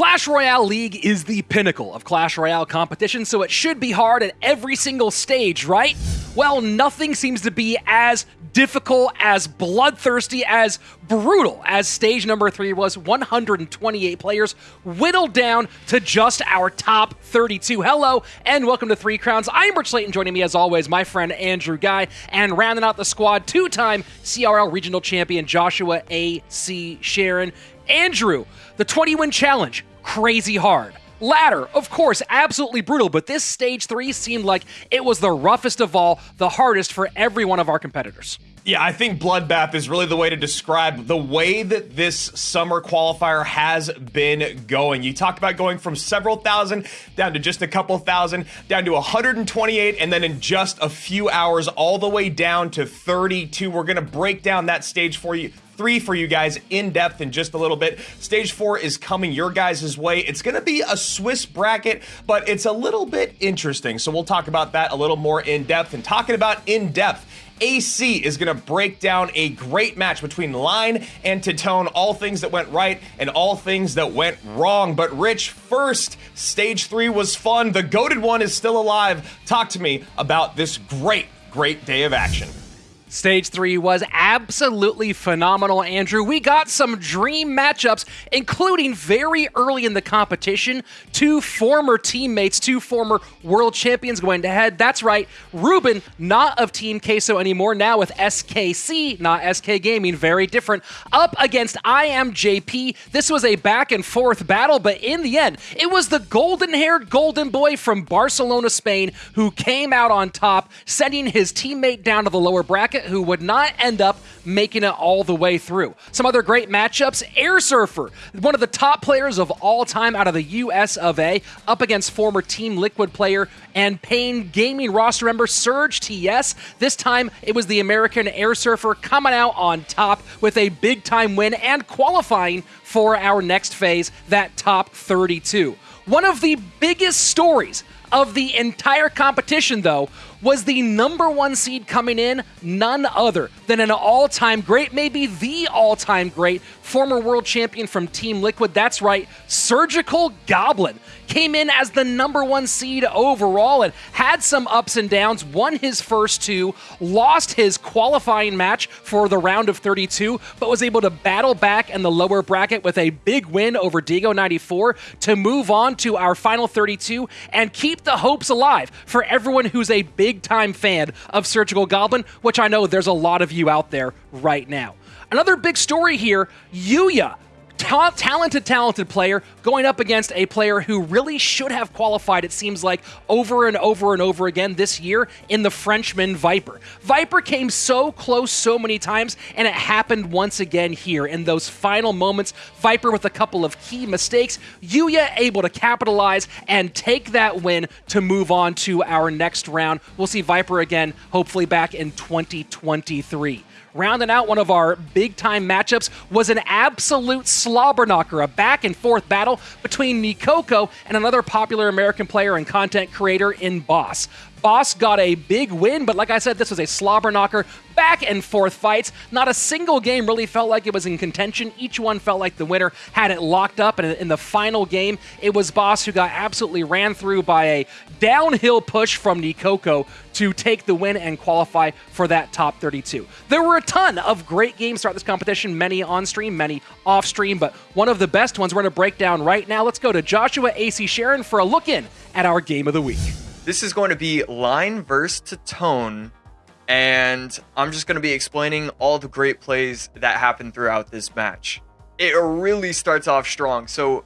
Clash Royale League is the pinnacle of Clash Royale competition, so it should be hard at every single stage, right? Well, nothing seems to be as difficult, as bloodthirsty, as brutal as stage number three was 128 players, whittled down to just our top 32. Hello, and welcome to Three Crowns. I'm Rich Slayton, joining me as always, my friend Andrew Guy, and rounding out the squad, two time CRL regional champion Joshua A.C. Sharon. Andrew, the 20 win challenge, crazy hard. Ladder, of course, absolutely brutal, but this stage three seemed like it was the roughest of all, the hardest for every one of our competitors. Yeah, I think Bloodbath is really the way to describe the way that this summer qualifier has been going. You talked about going from several thousand down to just a couple thousand, down to 128, and then in just a few hours, all the way down to 32. We're going to break down that stage for you three for you guys in depth in just a little bit. Stage four is coming your guys' way. It's going to be a Swiss bracket, but it's a little bit interesting. So we'll talk about that a little more in depth. And talking about in depth, AC is going to break down a great match between Line and Tatone, all things that went right and all things that went wrong. But Rich, first, stage three was fun. The goaded one is still alive. Talk to me about this great, great day of action. Stage three was absolutely phenomenal, Andrew. We got some dream matchups, including very early in the competition, two former teammates, two former world champions going to head. That's right, Ruben, not of Team Queso anymore, now with SKC, not SK Gaming, very different, up against IMJP. This was a back and forth battle, but in the end, it was the golden haired golden boy from Barcelona, Spain, who came out on top, sending his teammate down to the lower bracket who would not end up making it all the way through. Some other great matchups Air Surfer, one of the top players of all time out of the US of A, up against former Team Liquid player and Pain Gaming roster member Surge TS. This time it was the American Air Surfer coming out on top with a big time win and qualifying for our next phase, that top 32. One of the biggest stories of the entire competition, though, was the number one seed coming in, none other than an all time great, maybe the all time great, former world champion from Team Liquid. That's right, Surgical Goblin came in as the number one seed overall and had some ups and downs, won his first two, lost his qualifying match for the round of 32, but was able to battle back in the lower bracket with a big win over Diego 94 to move on to our final 32 and keep the hopes alive for everyone who's a big time fan of Surgical Goblin, which I know there's a lot of you out there right now. Another big story here Yuya ta- talented, talented player going up against a player who really should have qualified, it seems like, over and over and over again this year in the Frenchman Viper. Viper came so close so many times, and it happened once again here in those final moments. Viper with a couple of key mistakes. Yuya able to capitalize and take that win to move on to our next round. We'll see Viper again, hopefully back in 2023. Rounding out one of our big time matchups was an absolute slobber knocker, a back and forth battle between Nikoko and another popular American player and content creator in Boss. Boss got a big win, but like I said, this was a slobber knocker, back and forth fights. Not a single game really felt like it was in contention. Each one felt like the winner had it locked up, and in the final game, it was Boss who got absolutely ran through by a downhill push from Nikoko to take the win and qualify for that top 32. There were a ton of great games throughout this competition, many on stream, many off stream, but one of the best ones we're going to break down right now. Let's go to Joshua AC Sharon for a look in at our game of the week. This is going to be line verse to tone, and I'm just going to be explaining all the great plays that happened throughout this match. It really starts off strong. So,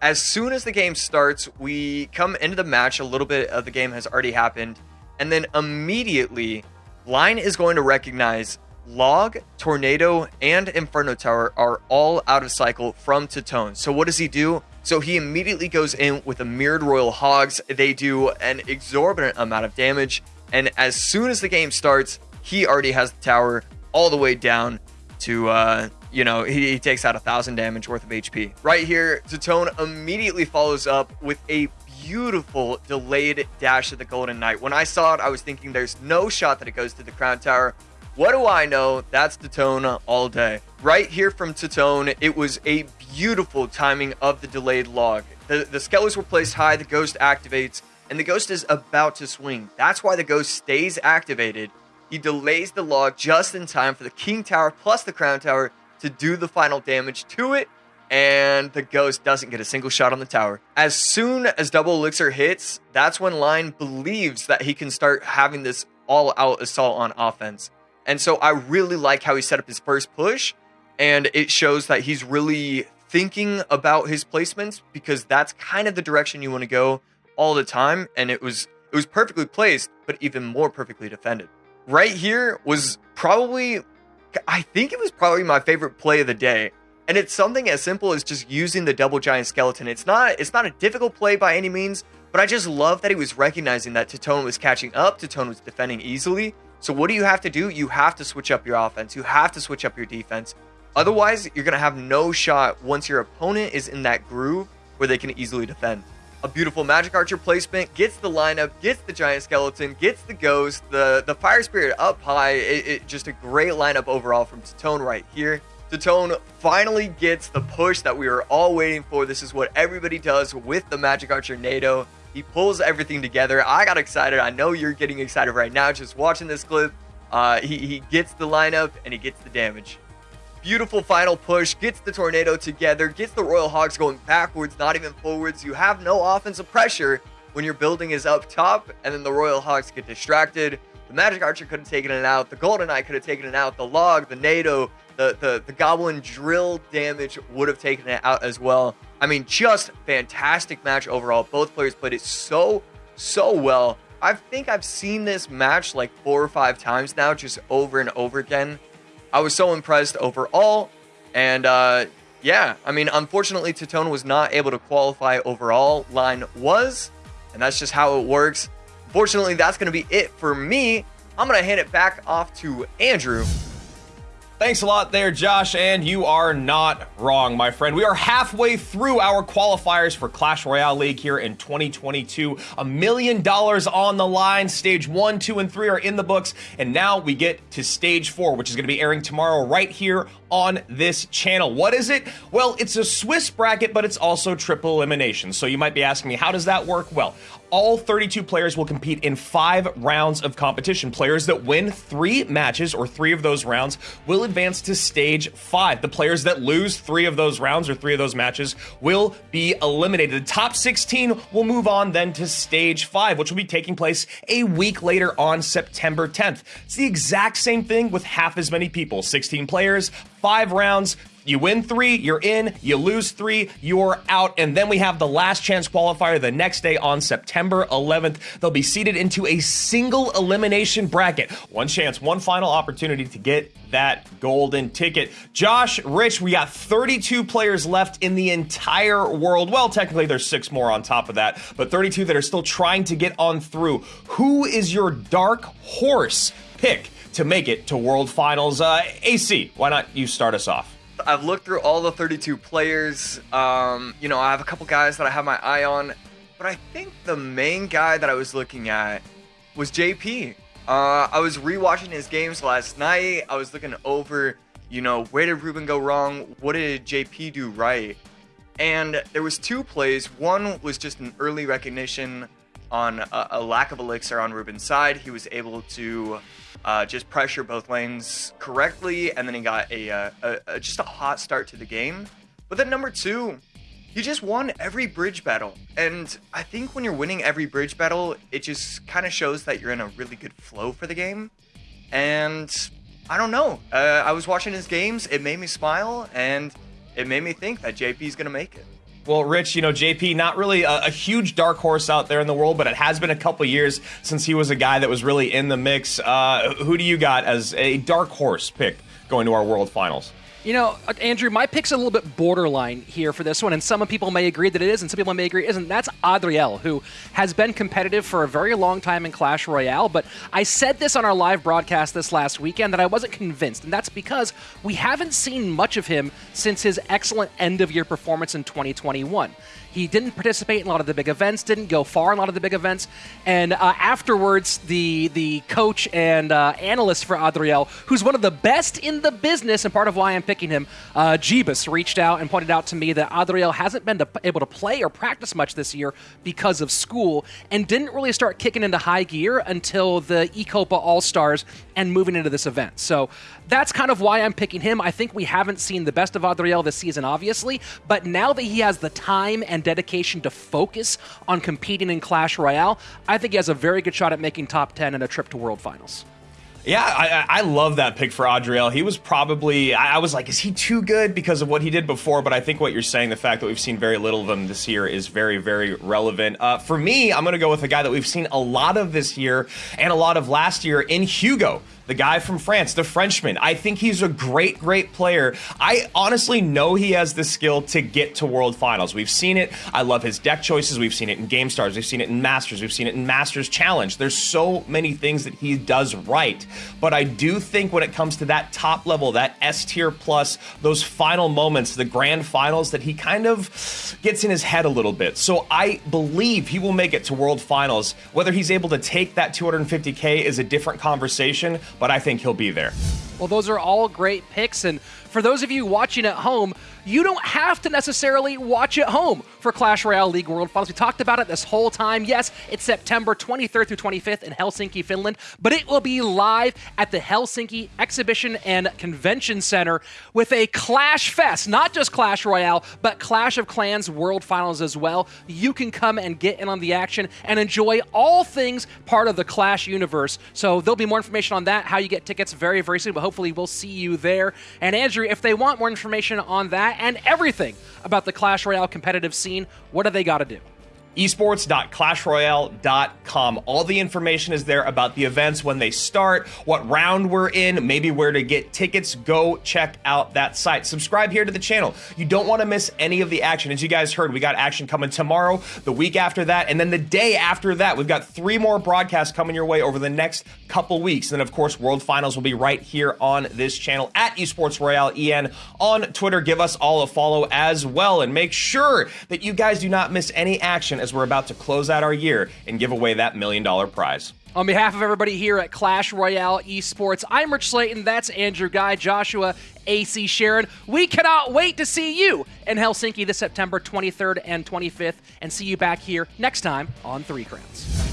as soon as the game starts, we come into the match, a little bit of the game has already happened, and then immediately, Line is going to recognize Log, Tornado, and Inferno Tower are all out of cycle from Tatone. So, what does he do? So he immediately goes in with a Mirrored Royal Hogs. They do an exorbitant amount of damage. And as soon as the game starts, he already has the tower all the way down to, uh, you know, he, he takes out a thousand damage worth of HP. Right here, Tatone immediately follows up with a beautiful delayed dash of the Golden Knight. When I saw it, I was thinking there's no shot that it goes to the Crown Tower. What do I know? That's Tatone all day. Right here from Tatone, it was a beautiful timing of the delayed log. The, the skellies were placed high, the ghost activates, and the ghost is about to swing. That's why the ghost stays activated. He delays the log just in time for the king tower plus the crown tower to do the final damage to it, and the ghost doesn't get a single shot on the tower. As soon as double elixir hits, that's when Lion believes that he can start having this all out assault on offense. And so I really like how he set up his first push, and it shows that he's really thinking about his placements because that's kind of the direction you want to go all the time. And it was it was perfectly placed, but even more perfectly defended. Right here was probably I think it was probably my favorite play of the day. And it's something as simple as just using the double giant skeleton. It's not it's not a difficult play by any means, but I just love that he was recognizing that Tatone was catching up, Tatone was defending easily. So what do you have to do? You have to switch up your offense. You have to switch up your defense. Otherwise, you're going to have no shot once your opponent is in that groove where they can easily defend. A beautiful Magic Archer placement gets the lineup, gets the Giant Skeleton, gets the Ghost, the, the Fire Spirit up high. It, it just a great lineup overall from Tatone right here. Tatone finally gets the push that we were all waiting for. This is what everybody does with the Magic Archer Nado. He pulls everything together. I got excited. I know you're getting excited right now just watching this clip. Uh, he, he gets the lineup and he gets the damage. Beautiful final push, gets the tornado together, gets the Royal Hogs going backwards, not even forwards. You have no offensive pressure when your building is up top, and then the Royal Hogs get distracted. The Magic Archer could have taken it out. The Golden Knight could have taken it out. The Log, the Nado, the, the, the Goblin drill damage would have taken it out as well. I mean, just fantastic match overall. Both players played it so, so well. I think I've seen this match like four or five times now, just over and over again. I was so impressed overall. And uh, yeah, I mean, unfortunately, Tatone was not able to qualify overall. Line was, and that's just how it works. Fortunately, that's going to be it for me. I'm going to hand it back off to Andrew. Thanks a lot there, Josh, and you are not wrong, my friend. We are halfway through our qualifiers for Clash Royale League here in 2022. A million dollars on the line. Stage one, two, and three are in the books, and now we get to stage four, which is going to be airing tomorrow right here on this channel. What is it? Well, it's a Swiss bracket, but it's also triple elimination. So you might be asking me, how does that work? Well, all 32 players will compete in five rounds of competition. Players that win three matches or three of those rounds will advance to stage five. The players that lose three of those rounds or three of those matches will be eliminated. The top 16 will move on then to stage five, which will be taking place a week later on September 10th. It's the exact same thing with half as many people 16 players, five rounds. You win three, you're in. You lose three, you're out. And then we have the last chance qualifier the next day on September 11th. They'll be seeded into a single elimination bracket. One chance, one final opportunity to get that golden ticket. Josh, Rich, we got 32 players left in the entire world. Well, technically, there's six more on top of that, but 32 that are still trying to get on through. Who is your dark horse pick? to make it to World Finals. Uh, AC, why not you start us off? I've looked through all the 32 players. Um, you know, I have a couple guys that I have my eye on, but I think the main guy that I was looking at was JP. Uh, I was rewatching his games last night. I was looking over, you know, where did Ruben go wrong? What did JP do right? And there was two plays. One was just an early recognition on a, a lack of elixir on Ruben's side. He was able to uh, just pressure both lanes correctly, and then he got a, uh, a, a, just a hot start to the game. But then number two, he just won every bridge battle, and I think when you're winning every bridge battle, it just kind of shows that you're in a really good flow for the game. And I don't know, uh, I was watching his games, it made me smile, and it made me think that JP is gonna make it. Well, Rich, you know, JP, not really a, a, huge dark horse out there in the world, but it has been a couple years since he was a guy that was really in the mix. Uh, who do you got as a dark horse pick going to our World Finals? You know, Andrew, my pick's a little bit borderline here for this one, and some people may agree that it is, and some people may agree it isn't. That's Adriel, who has been competitive for a very long time in Clash Royale, but I said this on our live broadcast this last weekend that I wasn't convinced, and that's because we haven't seen much of him since his excellent end of year performance in 2021. He didn't participate in a lot of the big events, didn't go far in a lot of the big events. And uh, afterwards, the the coach and uh, analyst for Adriel, who's one of the best in the business and part of why I'm picking him. Uh, Jeebus reached out and pointed out to me that Adriel hasn't been to, able to play or practice much this year because of school and didn't really start kicking into high gear until the Ecopa All Stars and moving into this event. So that's kind of why I'm picking him. I think we haven't seen the best of Adriel this season, obviously, but now that he has the time and dedication to focus on competing in Clash Royale, I think he has a very good shot at making top 10 and a trip to World Finals. Yeah, I, I love that pick for Adriel. He was probably, I was like, is he too good because of what he did before? But I think what you're saying, the fact that we've seen very little of him this year, is very, very relevant. Uh, for me, I'm going to go with a guy that we've seen a lot of this year and a lot of last year in Hugo the guy from France, the Frenchman. I think he's a great, great player. I honestly know he has the skill to get to World Finals. We've seen it. I love his deck choices. We've seen it in Game Stars. We've seen it in Masters. We've seen it in Masters Challenge. There's so many things that he does right. But I do think when it comes to that top level, that S tier plus, those final moments, the grand finals, that he kind of gets in his head a little bit. So I believe he will make it to World Finals. Whether he's able to take that 250K is a different conversation, but I think he'll be there. Well, those are all great picks. And for those of you watching at home, you don't have to necessarily watch at home for Clash Royale League World Finals. We talked about it this whole time. Yes, it's September 23rd through 25th in Helsinki, Finland, but it will be live at the Helsinki Exhibition and Convention Center with a Clash Fest, not just Clash Royale, but Clash of Clans World Finals as well. You can come and get in on the action and enjoy all things part of the Clash universe. So there'll be more information on that, how you get tickets very, very soon, but hopefully we'll see you there. And Andrew, if they want more information on that and everything about the Clash Royale competitive scene, what do they got to do? esports.clashroyale.com. All the information is there about the events, when they start, what round we're in, maybe where to get tickets. Go check out that site. Subscribe here to the channel. You don't want to miss any of the action. As you guys heard, we got action coming tomorrow, the week after that, and then the day after that. We've got three more broadcasts coming your way over the next couple weeks. And then, of course, World Finals will be right here on this channel at Esports Royale EN on Twitter. Give us all a follow as well and make sure that you guys do not miss any action as we're about to close out our year and give away that million dollar prize. On behalf of everybody here at Clash Royale Esports, I'm Rich Slayton. That's Andrew Guy, Joshua, AC Sharon. We cannot wait to see you in Helsinki this September 23rd and 25th, and see you back here next time on Three Crowns.